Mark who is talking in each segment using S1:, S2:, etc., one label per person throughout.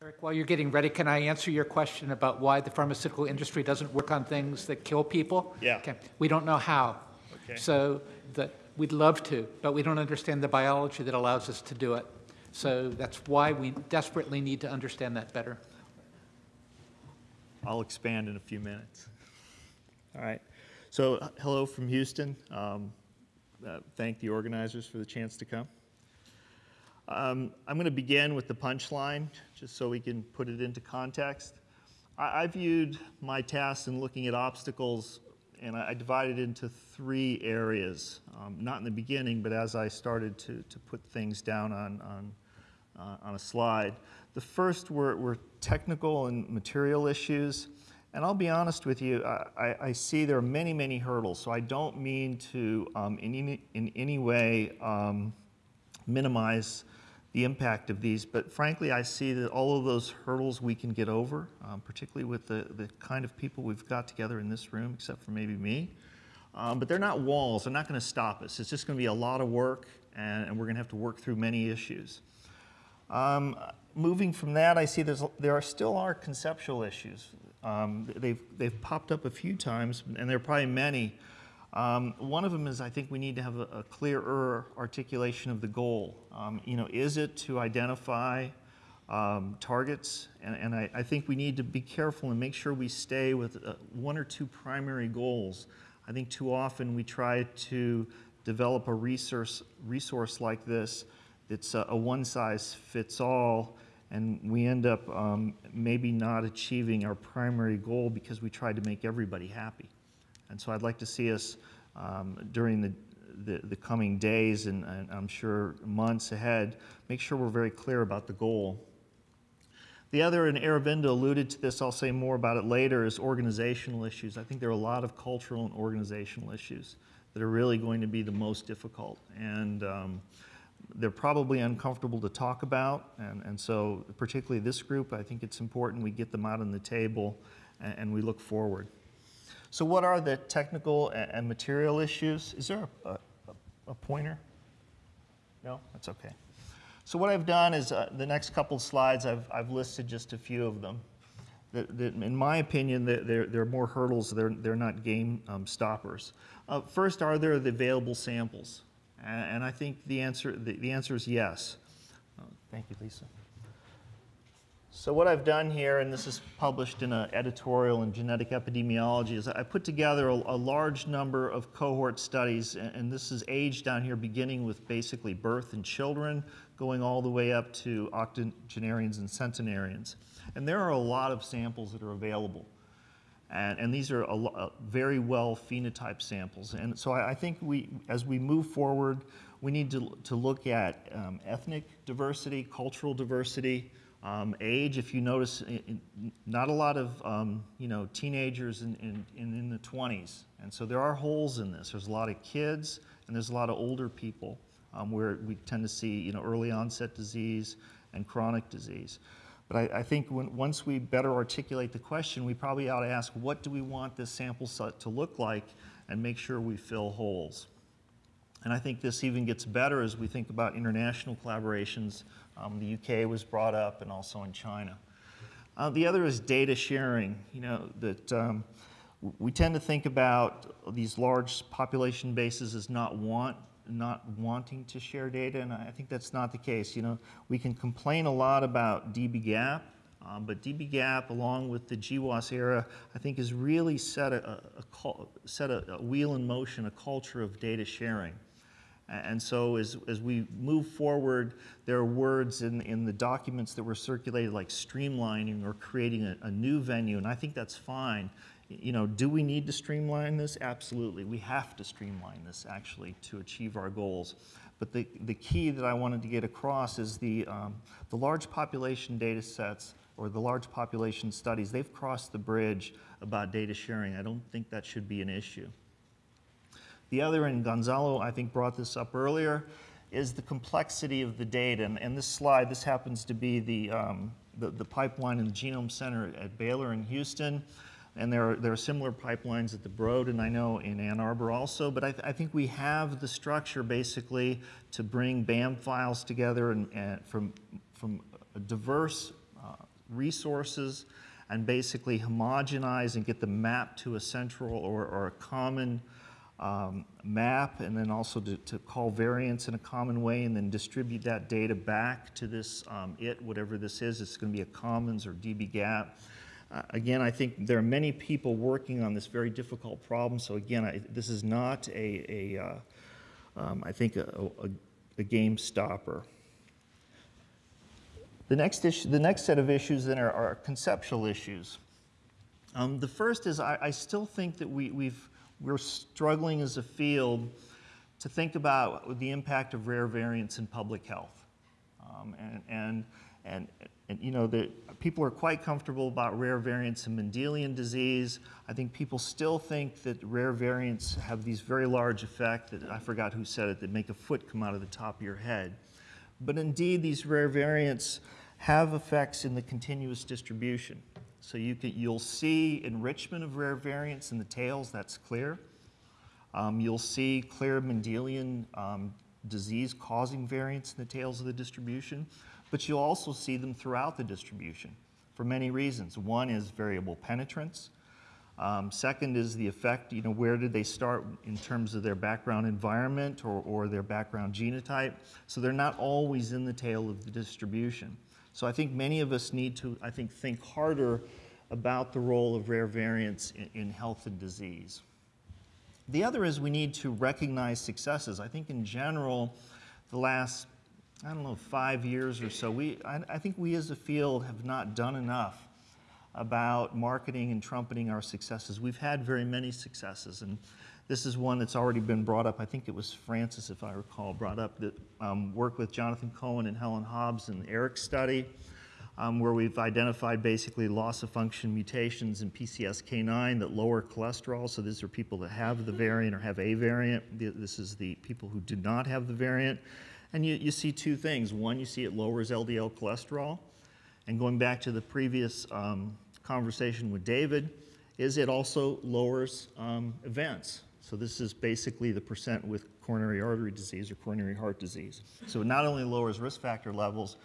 S1: Eric, while you're getting ready, can I answer your question about why the pharmaceutical industry doesn't work on things that kill people?
S2: Yeah.
S1: Okay. We don't know how.
S2: Okay.
S1: So the, we'd love to, but we don't understand the biology that allows us to do it. So that's why we desperately need to understand that better.
S2: I'll expand in a few minutes. All right. So, hello from Houston. Um, uh, thank the organizers for the chance to come. Um, I'm going to begin with the punchline, just so we can put it into context. I, I viewed my task in looking at obstacles, and I, I divided it into three areas. Um, not in the beginning, but as I started to, to put things down on, on, uh, on a slide. The first were, were technical and material issues. And I'll be honest with you, I, I see there are many, many hurdles. So I don't mean to um, in, any, in any way um, minimize the impact of these, but frankly, I see that all of those hurdles we can get over, um, particularly with the, the kind of people we've got together in this room, except for maybe me. Um, but they're not walls, they're not going to stop us. It's just going to be a lot of work, and, and we're going to have to work through many issues. Um, moving from that, I see there's, there are still are conceptual issues. Um, they've, they've popped up a few times, and there are probably many. Um, one of them is I think we need to have a, a clearer articulation of the goal. Um, you know, is it to identify um, targets? And, and I, I, think we need to be careful and make sure we stay with uh, one or two primary goals. I think too often we try to develop a resource, resource like this that's a, a one size fits all and we end up um, maybe not achieving our primary goal because we tried to make everybody happy. And so I'd like to see us um, during the, the, the, coming days and, and, I'm sure months ahead, make sure we're very clear about the goal. The other, and Aravinda alluded to this, I'll say more about it later, is organizational issues. I think there are a lot of cultural and organizational issues that are really going to be the most difficult. And um, they're probably uncomfortable to talk about, and, and so particularly this group, I think it's important we get them out on the table and, and we look forward. So what are the technical and, and material issues? Is there a, a, a, pointer? No, that's okay. So what I've done is uh, the next couple slides, I've, I've listed just a few of them. In my opinion, there are more hurdles, they're, they're not game um, stoppers. Uh, first, are there the available samples? And I think the answer, the, the answer is yes. Oh, thank you, Lisa. So what I've done here, and this is published in an editorial in Genetic Epidemiology, is I put together a, a large number of cohort studies, and, and, this is age down here beginning with basically birth in children, going all the way up to octogenarians and centenarians. And there are a lot of samples that are available. And, and these are a, a very well phenotyped samples. And so I, I, think we, as we move forward, we need to, to look at um, ethnic diversity, cultural diversity, um, age. If you notice, not a lot of um, you know teenagers in, in, in, the 20s. And so there are holes in this. There's a lot of kids and there's a lot of older people um, where we tend to see you know, early onset disease and chronic disease. But I, I think when, once we better articulate the question, we probably ought to ask, what do we want this sample set to look like and make sure we fill holes. And I think this even gets better as we think about international collaborations. Um, the UK was brought up and also in China. Uh, the other is data sharing. You know, that um, we tend to think about these large population bases as not want not wanting to share data, and I think that's not the case. You know, we can complain a lot about dbGaP, um, but dbGaP, along with the GWAS era, I think has really set a, a, a set a, a, wheel in motion, a culture of data sharing. And so as, as we move forward, there are words in, in the documents that were circulated like streamlining or creating a, a new venue, and I think that's fine you know, do we need to streamline this? Absolutely. We have to streamline this actually to achieve our goals. But the, the key that I wanted to get across is the, um, the large population data sets or the large population studies, they've crossed the bridge about data sharing. I don't think that should be an issue. The other, and Gonçalo I think brought this up earlier, is the complexity of the data. And, and this slide, this happens to be the, um, the, the pipeline in the Genome Center at Baylor in Houston. And there are, there are similar pipelines at the Broad and I know in Ann Arbor also, but I, th I think we have the structure basically to bring BAM files together and, and from, from diverse uh, resources and basically homogenize and get them mapped to a central or, or a common um, map, and then also to, to call variants in a common way, and then distribute that data back to this um, it, whatever this is. It's going to be a commons or dbGaP. Uh, again, I think there are many people working on this very difficult problem. So again, I, this is not a, a uh, um, I think, a, a, a game stopper. The next, issue, the next set of issues then are, are conceptual issues. Um, the first is I, I, still think that we, we've, we're struggling as a field to think about the impact of rare variants in public health. Um, and, and, and, and, you know, the, people are quite comfortable about rare variants in Mendelian disease. I think people still think that rare variants have these very large effects that I forgot who said it, that make a foot come out of the top of your head. But indeed, these rare variants have effects in the continuous distribution. So you can, you'll see enrichment of rare variants in the tails, that's clear. Um, you'll see clear Mendelian um, disease causing variants in the tails of the distribution, but you'll also see them throughout the distribution for many reasons. One is variable penetrance. Um, second is the effect, you know, where did they start in terms of their background environment or, or their background genotype? So they're not always in the tail of the distribution. So I think many of us need to, I think, think harder about the role of rare variants in, in health and disease. The other is we need to recognize successes. I think in general, the last, I don't know, five years or so, we, I, I think we as a field have not done enough about marketing and trumpeting our successes. We've had very many successes, and this is one that's already been brought up. I think it was Francis, if I recall, brought up that um, work with Jonathan Cohen and Helen Hobbs in the ARIC study, um, where we've identified basically loss of function mutations in PCSK9 that lower cholesterol. So these are people that have the variant or have a variant. This is the people who do not have the variant. And you, you see two things. One, you see it lowers LDL cholesterol. And going back to the previous um, conversation with David, is it also lowers um, events. So this is basically the percent with coronary artery disease or coronary heart disease. So it not only lowers risk factor levels,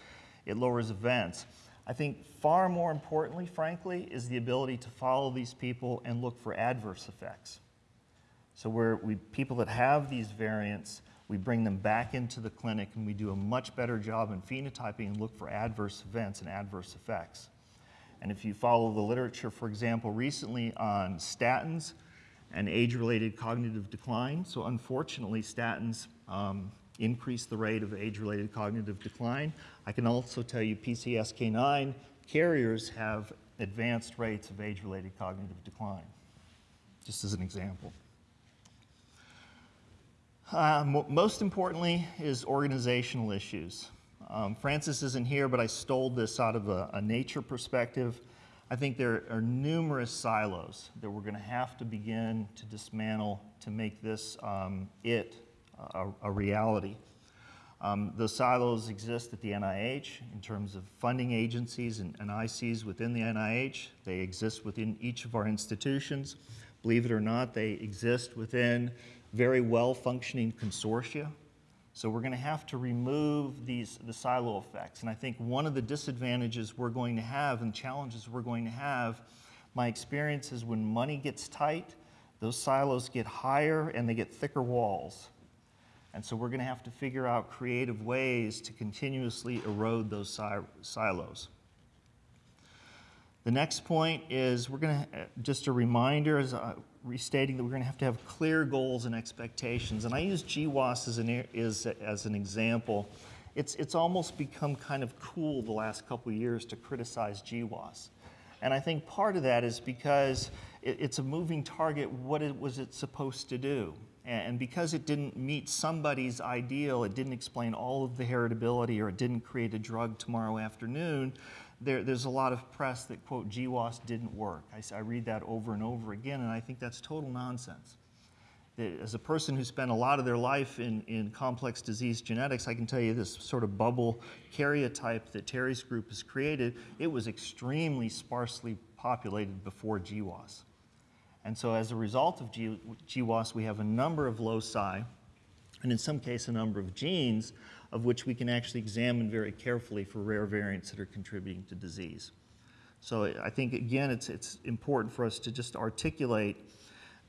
S2: it lowers events. I think far more importantly, frankly, is the ability to follow these people and look for adverse effects. So where we, people that have these variants, we bring them back into the clinic and we do a much better job in phenotyping and look for adverse events and adverse effects. And if you follow the literature, for example, recently on statins, and age-related cognitive decline. So unfortunately, statins um, increase the rate of age-related cognitive decline. I can also tell you PCSK9 carriers have advanced rates of age-related cognitive decline, just as an example. Uh, most importantly is organizational issues. Um, Francis isn't here, but I stole this out of a, a nature perspective. I think there are numerous silos that we're going to have to begin to dismantle to make this um, it a, a reality. Um, those silos exist at the NIH in terms of funding agencies and, ICs within the NIH. They exist within each of our institutions. Believe it or not, they exist within very well functioning consortia so we're going to have to remove these, the silo effects. And I think one of the disadvantages we're going to have and challenges we're going to have, my experience is when money gets tight, those silos get higher and they get thicker walls. And so we're going to have to figure out creative ways to continuously erode those si silos. The next point is we're going to, just a reminder, as uh, restating that we're going to have to have clear goals and expectations. And I use GWAS as an, as, as an example. It's, it's almost become kind of cool the last couple years to criticize GWAS. And I think part of that is because it, it's a moving target. What it, was it supposed to do? And because it didn't meet somebody's ideal, it didn't explain all of the heritability or it didn't create a drug tomorrow afternoon, there, there's a lot of press that, quote, GWAS didn't work. I, I, read that over and over again, and I think that's total nonsense. That as a person who spent a lot of their life in, in complex disease genetics, I can tell you this sort of bubble karyotype that Terry's group has created, it was extremely sparsely populated before GWAS. And so as a result of G, GWAS, we have a number of loci, and in some case, a number of genes of which we can actually examine very carefully for rare variants that are contributing to disease. So I think, again, it's, it's important for us to just articulate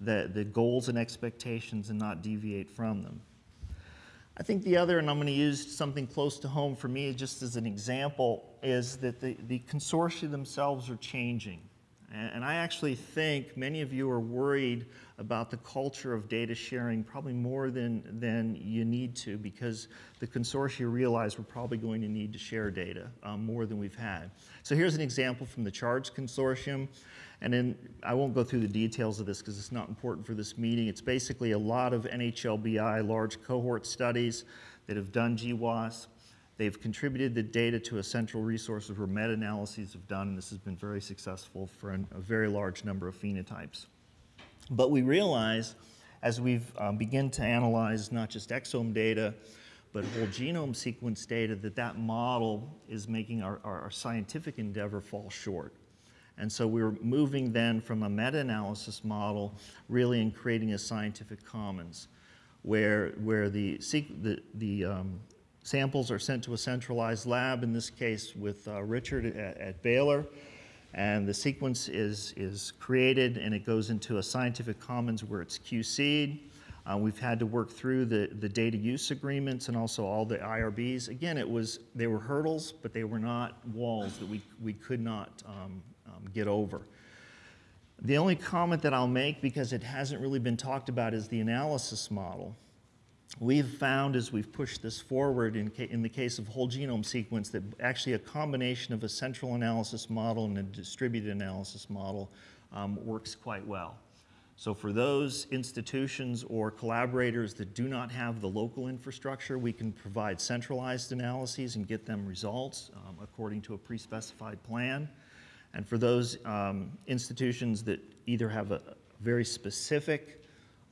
S2: the, the goals and expectations and not deviate from them. I think the other, and I'm going to use something close to home for me just as an example, is that the, the consortia themselves are changing. And, I actually think many of you are worried about the culture of data sharing probably more than, than you need to because the consortia realize we're probably going to need to share data um, more than we've had. So here's an example from the CHARGE Consortium. And then I won't go through the details of this because it's not important for this meeting. It's basically a lot of NHLBI large cohort studies that have done GWAS. They've contributed the data to a central resource where meta-analyses have done, and this has been very successful for an, a very large number of phenotypes. But we realize as we've um, begin to analyze not just exome data, but whole genome sequence data, that that model is making our, our, our scientific endeavor fall short. And so we were moving then from a meta-analysis model really in creating a scientific commons where, where the, the, the um, samples are sent to a centralized lab, in this case with uh, Richard at, at, Baylor, and the sequence is, is created and it goes into a scientific commons where it's QC'd. Uh, we've had to work through the, the data use agreements and also all the IRBs. Again, it was, they were hurdles, but they were not walls that we, we could not um, um, get over. The only comment that I'll make, because it hasn't really been talked about, is the analysis model. We've found as we've pushed this forward in, in the case of whole genome sequence that actually a combination of a central analysis model and a distributed analysis model um, works quite well. So for those institutions or collaborators that do not have the local infrastructure, we can provide centralized analyses and get them results um, according to a pre-specified plan. And for those um, institutions that either have a very specific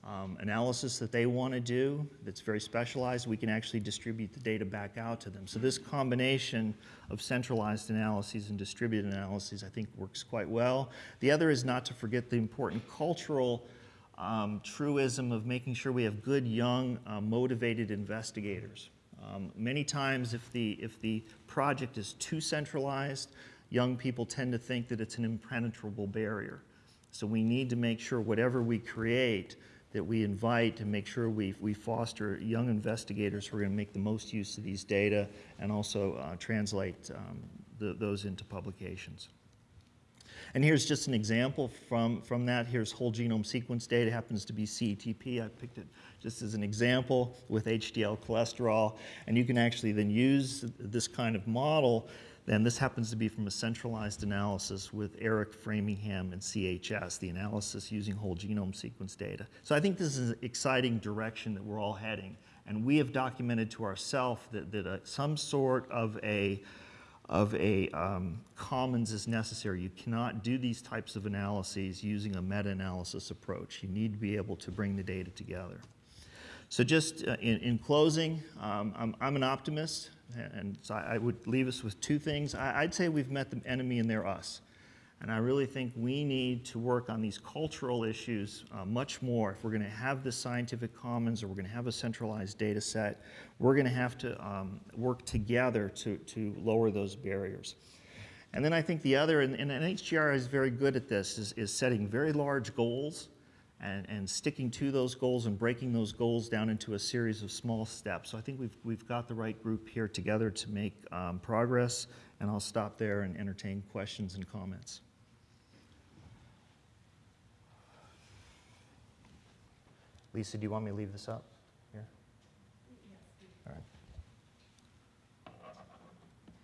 S2: um, analysis that they want to do that's very specialized, we can actually distribute the data back out to them. So this combination of centralized analyses and distributed analyses I think works quite well. The other is not to forget the important cultural um, truism of making sure we have good, young, uh, motivated investigators. Um, many times if the, if the project is too centralized, young people tend to think that it's an impenetrable barrier. So we need to make sure whatever we create that we invite to make sure we, we foster young investigators who are going to make the most use of these data and also uh, translate um, the, those into publications. And here's just an example from, from that. Here's whole genome sequence data, it happens to be CETP. I picked it just as an example with HDL cholesterol. And you can actually then use this kind of model and this happens to be from a centralized analysis with ARIC Framingham and CHS, the analysis using whole genome sequence data. So I think this is an exciting direction that we're all heading. And we have documented to ourselves that, that uh, some sort of a, of a um, commons is necessary. You cannot do these types of analyses using a meta-analysis approach. You need to be able to bring the data together. So just uh, in, in, closing, um, I'm, I'm an optimist. And so I would leave us with two things. I'd say we've met the enemy and they're us. And I really think we need to work on these cultural issues uh, much more. If we're going to have the scientific commons or we're going to have a centralized data set, we're going to have to um, work together to, to lower those barriers. And then I think the other, and, and NHGRI is very good at this, is, is setting very large goals and, and sticking to those goals and breaking those goals down into a series of small steps. So I think we've, we've got the right group here together to make um, progress, and I'll stop there and entertain questions and comments. Lisa, do you want me to leave this up here? All right.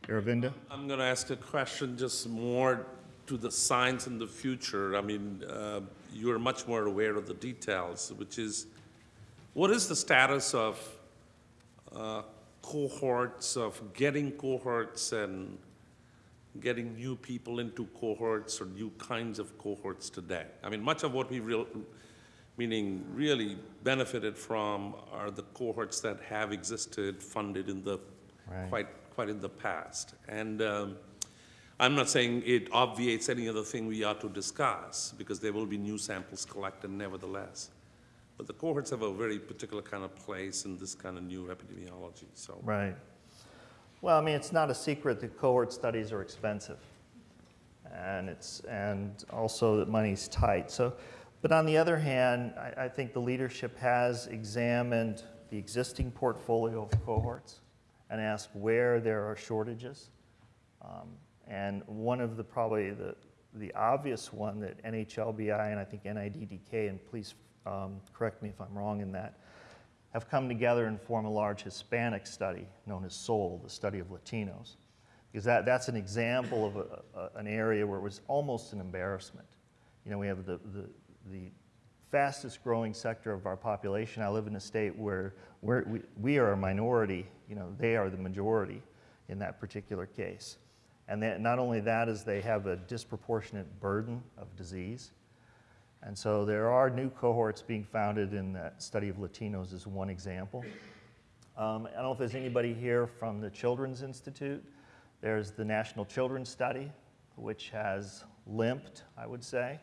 S2: Aravinda?
S3: I'm going to ask a question just more to the science in the future. I mean, uh, you're much more aware of the details, which is, what is the status of uh, cohorts, of getting cohorts and getting new people into cohorts or new kinds of cohorts today? I mean, much of what we real, meaning really benefited from are the cohorts that have existed, funded in the right. quite quite in the past, and um, I'm not saying it obviates any other thing we ought to discuss, because there will be new samples collected nevertheless. But the cohorts have a very particular kind of place in this kind of new epidemiology, so.
S2: Right. Well, I mean, it's not a secret that cohort studies are expensive. and it's and also that money's tight. So, but on the other hand, I, I think the leadership has examined the existing portfolio of cohorts and asked where there are shortages. Um, and one of the probably the the obvious one that NHLBI and I think NIDDK, and please um, correct me if I'm wrong in that, have come together and form a large Hispanic study known as SOL, the study of Latinos. Because that, that's an example of a, a, an area where it was almost an embarrassment. You know, we have the, the, the fastest growing sector of our population. I live in a state where we, we are a minority, you know, they are the majority in that particular case. And not only that is they have a disproportionate burden of disease. And so there are new cohorts being founded in that study of Latinos is one example. Um, I don't know if there's anybody here from the Children's Institute. There's the National Children's Study, which has limped, I would say.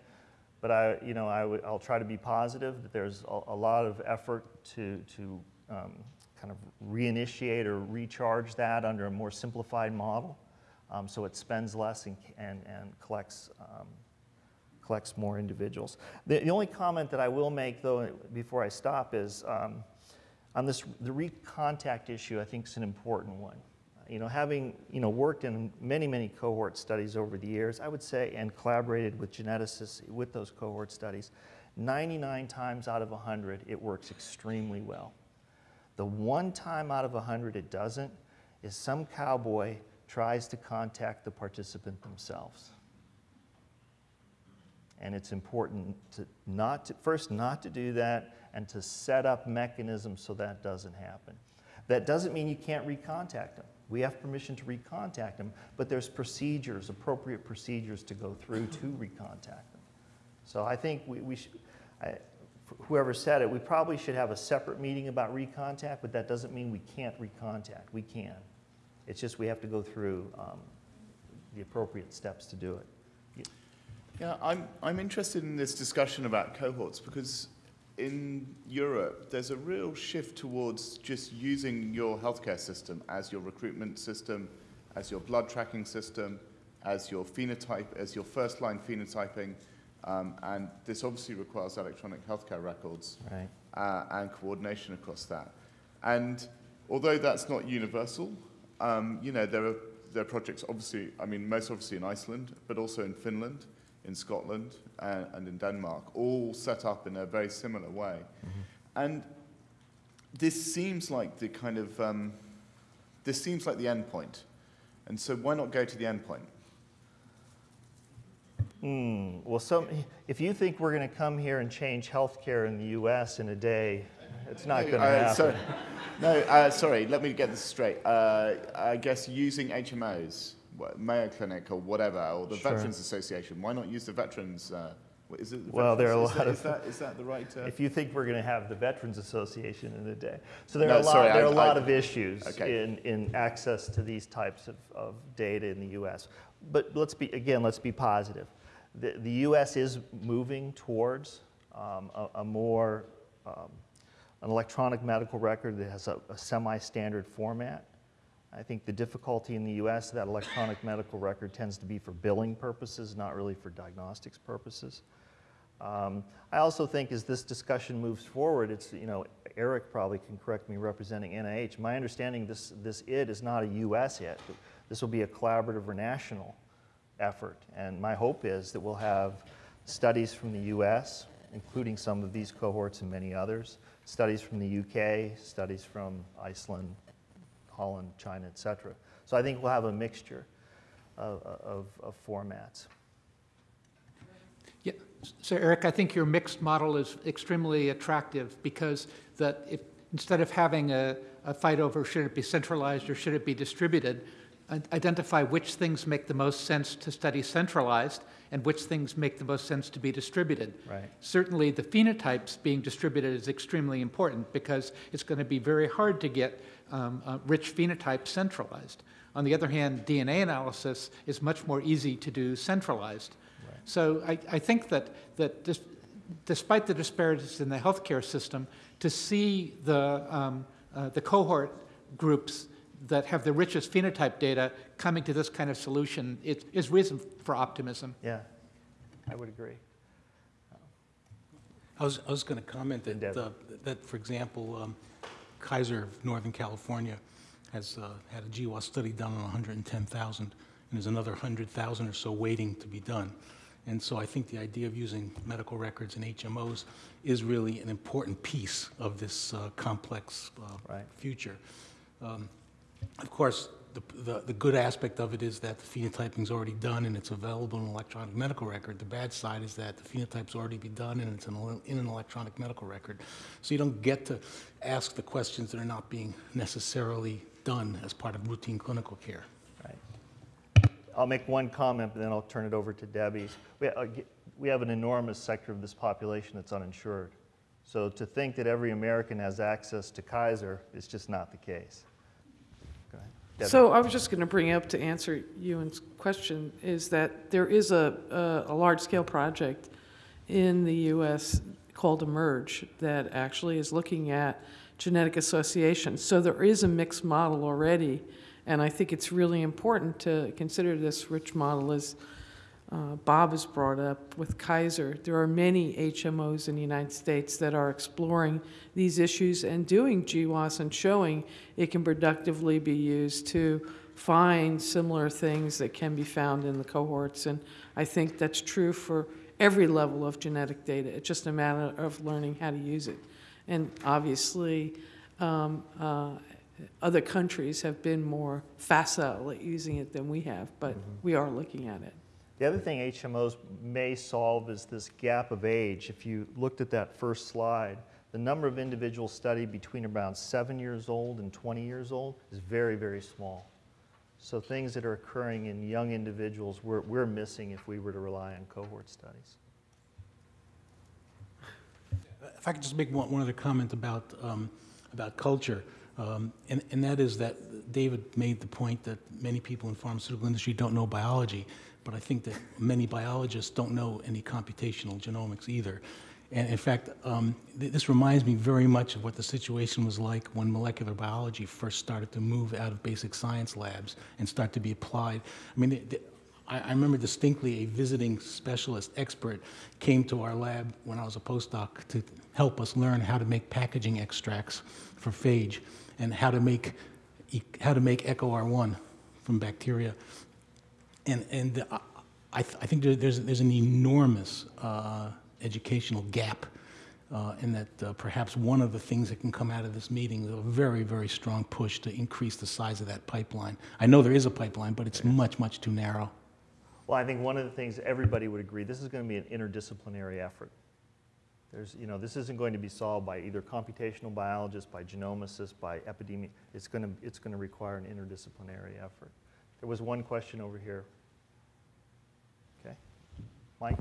S2: But I, you know, I'll try to be positive that there's a, a lot of effort to, to um, kind of reinitiate or recharge that under a more simplified model. Um, so it spends less and, and, and collects, um, collects more individuals. The, the only comment that I will make, though, before I stop is um, on this, the recontact issue, I think is an important one. You know, having you know, worked in many, many cohort studies over the years, I would say, and collaborated with geneticists with those cohort studies, 99 times out of 100, it works extremely well. The one time out of 100 it doesn't is some cowboy tries to contact the participant themselves. And it's important to not to, first not to do that and to set up mechanisms so that doesn't happen. That doesn't mean you can't recontact them. We have permission to recontact them, but there's procedures, appropriate procedures to go through to recontact them. So I think we, we should, I, whoever said it, we probably should have a separate meeting about recontact, but that doesn't mean we can't recontact. We can. It's just we have to go through um, the appropriate steps to do it.
S4: Yeah, I'm, I'm interested in this discussion about cohorts because in Europe, there's a real shift towards just using your healthcare system as your recruitment system, as your blood tracking system, as your phenotype, as your first line phenotyping. Um, and this obviously requires electronic healthcare records
S2: Right.
S4: uh, and coordination across that. And although that's not universal, um, you know, there are, there are projects obviously, I mean, most obviously in Iceland, but also in Finland, in Scotland, uh, and in Denmark, all set up in a very similar way. And this seems like the kind of, um, this seems like the end point. And so why not go to the end point?
S2: Hmm. Well, some, if you think we're going to come here and change healthcare in the U.S. in a day, it's not going to
S4: Uh,
S2: happen.
S4: so- no, uh, sorry, let me get this straight. Uh, I guess using HMOs, Mayo Clinic or whatever, or the
S2: Sure.
S4: Veterans Association, why not use the Veterans? Uh, what is it? the
S2: Well, there are a lot
S4: is
S2: of-
S4: that, is that the right? Uh,
S2: if you think we're going to have the Veterans Association in a day. So there
S4: No,
S2: are a lot,
S4: sorry,
S2: there are
S4: I-
S2: a lot
S4: I-
S2: of issues
S4: okay.
S2: in, in access to these types of, of data in the U.S. But let's be, again, let's be positive. The, the U.S. is moving towards um, a, a more, um, an electronic medical record that has a, a semi-standard format. I think the difficulty in the U.S. that electronic medical record tends to be for billing purposes, not really for diagnostics purposes. Um, I also think as this discussion moves forward, it's, you know, Eric probably can correct me representing NIH. My understanding this, this IT is not a US IT. This will be a collaborative or national effort. And my hope is that we'll have studies from the US, including some of these cohorts and many others, studies from the UK, studies from Iceland, Holland, China, et cetera. So I think we'll have a mixture of, of, of formats.
S1: Yeah, so Eric, I think your mixed model is extremely attractive because that if, instead of having a, a fight over should it be centralized or should it be distributed, identify which things make the most sense to study centralized and which things make the most sense to be distributed.
S2: Right.
S1: Certainly, the phenotypes being distributed is extremely important because it's going to be very hard to get um, uh, rich phenotypes centralized. On the other hand, DNA analysis is much more easy to do centralized. So I, I think that, that dis, despite the disparities in the healthcare system, to see the, um, uh, the cohort groups that have the richest phenotype data coming to this kind of solution is, is reason for optimism.
S2: Yeah, I would agree.
S5: I was, I was going to comment that,
S2: Endeavor.
S5: uh, that, for example, um, Kaiser of Northern California has uh, had a GWAS study done on 110,000, and there's another 100,000 or so waiting to be done. And so I think the idea of using medical records and HMOs is really an important piece of this uh, complex uh,
S2: Right.
S5: future. Um, Of course, the, the, the good aspect of it is that the phenotyping's already done and it's available in an electronic medical record. The bad side is that the phenotype's already been done and it's in, in an electronic medical record. So you don't get to ask the questions that are not being necessarily done as part of routine clinical care.
S2: Right. I'll make one comment, but then I'll turn it over to Debbie. We, uh, we have an enormous sector of this population that's uninsured. So to think that every American has access to Kaiser is just not the case.
S6: So I was just going to bring up to answer Ewan's question, is that there is a, a, a large-scale project in the U.S. called eMERGE that actually is looking at genetic associations. So there is a mixed model already, and I think it's really important to consider this rich model as uh, Bob has brought up with Kaiser. There are many HMOs in the United States that are exploring these issues and doing GWAS and showing it can productively be used to find similar things that can be found in the cohorts. And I think that's true for every level of genetic data. It's just a matter of learning how to use it. And obviously, um, uh, other countries have been more facile at using it than we have, but we are looking at it.
S2: The other thing HMOs may solve is this gap of age. If you looked at that first slide, the number of individuals studied between around seven years old and 20 years old is very, very small. So things that are occurring in young individuals, we're, we're missing if we were to rely on cohort studies.
S5: If I could just make one, one other comment about, um, about culture, um, and, and that is that David made the point that many people in pharmaceutical industry don't know biology, but I think that many biologists don't know any computational genomics either. And in fact, um, th- this reminds me very much of what the situation was like when molecular biology first started to move out of basic science labs and start to be applied. I mean, the- the- I, remember distinctly a visiting specialist expert came to our lab when I was a postdoc to help us learn how to make packaging extracts for phage and how to make how to make EcoRI from bacteria. And and I, I th- I think there, there's there's an enormous uh, educational gap. Uh, and that uh, perhaps one of the things that can come out of this meeting is a very, very strong push to increase the size of that pipeline. I know there is a pipeline, but it's much, much too narrow.
S2: Well, I think one of the things everybody would agree, this is going to be an interdisciplinary effort. There's, you know, this isn't going to be solved by either computational biologists, by genomicists, by epidemi. It's going to, it's going to require an interdisciplinary effort. There was one question over here. Okay. Mike?